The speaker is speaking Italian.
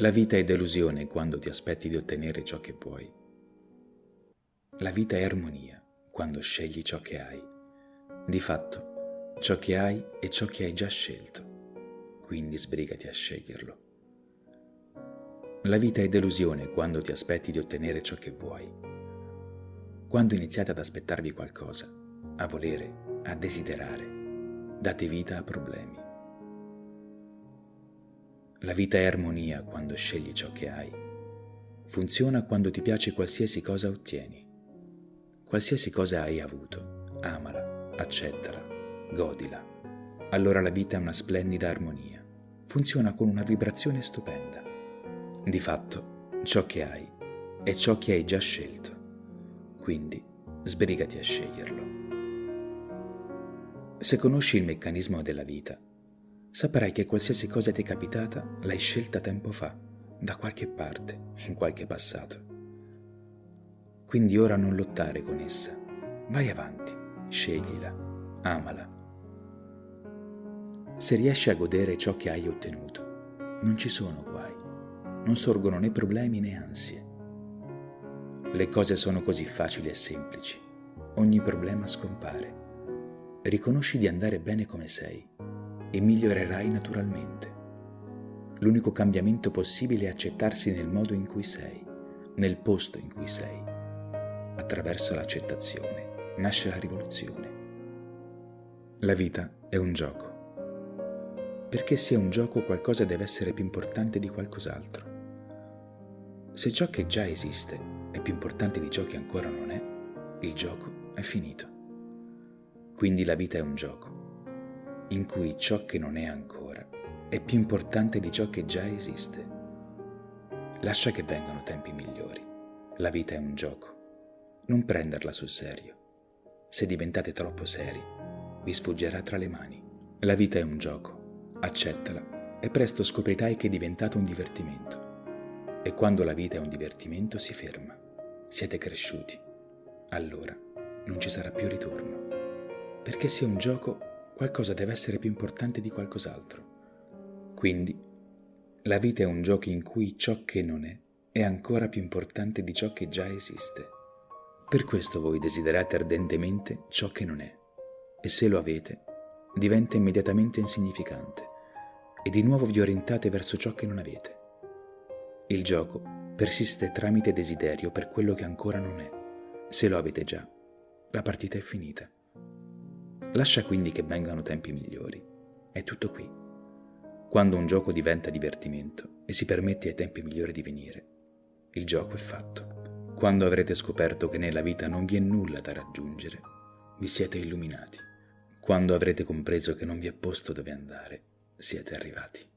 La vita è delusione quando ti aspetti di ottenere ciò che vuoi. La vita è armonia quando scegli ciò che hai. Di fatto, ciò che hai è ciò che hai già scelto, quindi sbrigati a sceglierlo. La vita è delusione quando ti aspetti di ottenere ciò che vuoi. Quando iniziate ad aspettarvi qualcosa, a volere, a desiderare, date vita a problemi. La vita è armonia quando scegli ciò che hai. Funziona quando ti piace qualsiasi cosa ottieni. Qualsiasi cosa hai avuto, amala, accettala, godila. Allora la vita è una splendida armonia. Funziona con una vibrazione stupenda. Di fatto, ciò che hai è ciò che hai già scelto. Quindi, sbrigati a sceglierlo. Se conosci il meccanismo della vita, saprai che qualsiasi cosa ti è capitata l'hai scelta tempo fa, da qualche parte, in qualche passato. Quindi ora non lottare con essa. Vai avanti, sceglila, amala. Se riesci a godere ciò che hai ottenuto, non ci sono guai, non sorgono né problemi né ansie. Le cose sono così facili e semplici, ogni problema scompare. Riconosci di andare bene come sei e migliorerai naturalmente. L'unico cambiamento possibile è accettarsi nel modo in cui sei, nel posto in cui sei. Attraverso l'accettazione nasce la rivoluzione. La vita è un gioco. Perché sia un gioco qualcosa deve essere più importante di qualcos'altro. Se ciò che già esiste è più importante di ciò che ancora non è, il gioco è finito. Quindi la vita è un gioco in cui ciò che non è ancora è più importante di ciò che già esiste. Lascia che vengano tempi migliori. La vita è un gioco. Non prenderla sul serio. Se diventate troppo seri, vi sfuggerà tra le mani. La vita è un gioco. Accettala e presto scoprirai che è diventato un divertimento. E quando la vita è un divertimento si ferma. Siete cresciuti. Allora non ci sarà più ritorno. Perché sia un gioco qualcosa deve essere più importante di qualcos'altro. Quindi, la vita è un gioco in cui ciò che non è è ancora più importante di ciò che già esiste. Per questo voi desiderate ardentemente ciò che non è, e se lo avete, diventa immediatamente insignificante, e di nuovo vi orientate verso ciò che non avete. Il gioco persiste tramite desiderio per quello che ancora non è. Se lo avete già, la partita è finita. Lascia quindi che vengano tempi migliori. È tutto qui. Quando un gioco diventa divertimento e si permette ai tempi migliori di venire, il gioco è fatto. Quando avrete scoperto che nella vita non vi è nulla da raggiungere, vi siete illuminati. Quando avrete compreso che non vi è posto dove andare, siete arrivati.